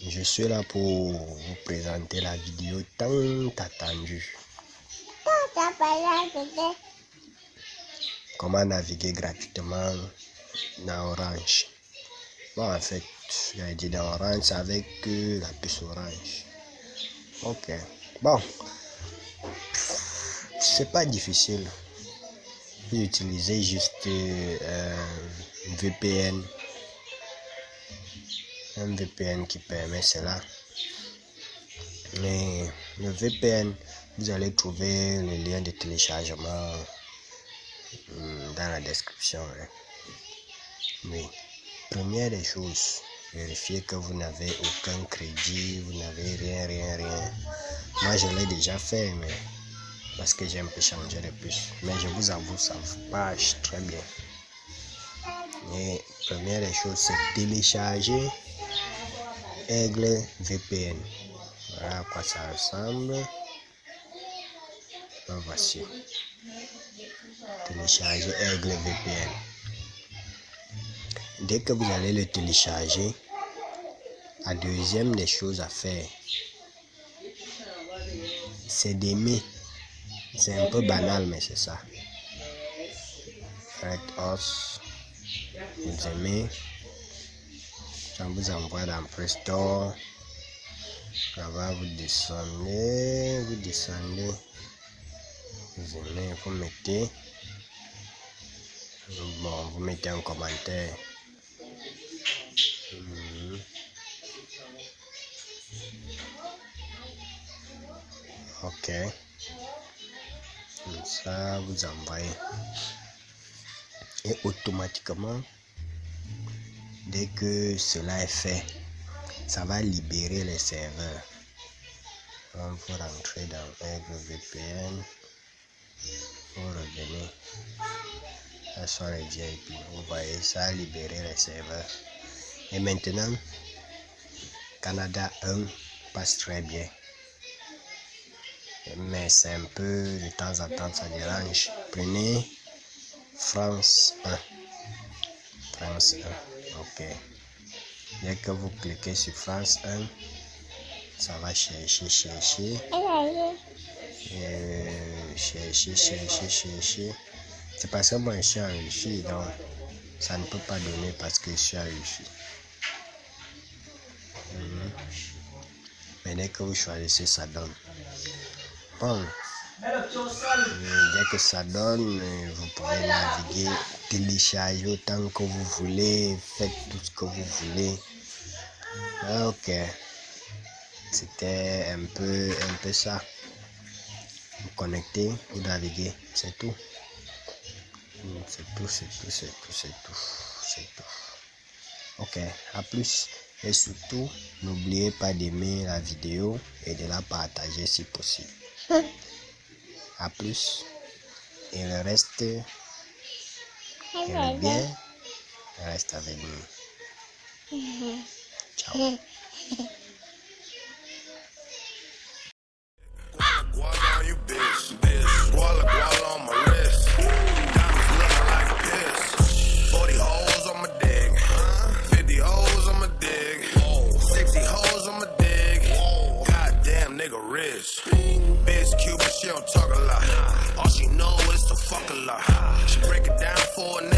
Je suis là pour vous présenter la vidéo tant attendue. Comment naviguer gratuitement dans Orange? Bon, en fait, j'ai dit dans Orange avec la puce Orange. Ok. Bon. C'est pas difficile. Vous utilisez juste euh, VPN. Un VPN qui permet cela. Mais le VPN, vous allez trouver le lien de téléchargement hmm, dans la description. Hein. Oui. Première des choses, vérifiez que vous n'avez aucun crédit, vous n'avez rien, rien, rien. Moi, je l'ai déjà fait, mais parce que j'ai un peu changé de plus. Mais je vous avoue, ça marche très bien. Et première des choses, c'est télécharger Aigle VPN. Voilà à quoi ça ressemble. voici. Télécharger Aigle VPN. Dès que vous allez le télécharger, la deuxième des choses à faire, c'est d'aimer. C'est un peu banal, mais c'est ça. Red Os, vous aimez. Descendez. Vous aimez, vous mettez. Bon, vous mettez un commentaire. Ok. Ça, vous envoyez. Et automatiquement, dès que cela est fait, ça va libérer les serveurs. Donc, vous rentrez dans Aigle VPN, vous revenez. Ça sont les VIP. Vous voyez, ça a libéré les serveurs. Et maintenant, Canada 1 passe très bien. Mais c'est un peu de temps en temps, ça dérange. Prenez France 1. France 1. Ok. Dès que vous cliquez sur France 1, ça va chercher, chercher. Euh, chercher, chercher, chercher. C'est parce que moi je suis en Wi-Fi, donc ça ne peut pas donner parce que je suis en. Mhm. Mais dès que vous choisissez, ça donne. Bon, dès que ça donne, vous pouvez naviguer, télécharger autant que vous voulez, faites tout ce que vous voulez. Ok, c'était un peu, un peu ça. Vous connectez, vous naviguez, c'est tout. C'est tout, c'est tout, c'est tout, c'est tout, c'est tout. Ok, à plus. Et surtout, n'oubliez pas d'aimer la vidéo et de la partager si possible. À plus. Et le reste, et le bien, reste avec nous. Ciao. Bitch Cuban, she don't talk a lot. All she know is to fuck a lot. She break it down for a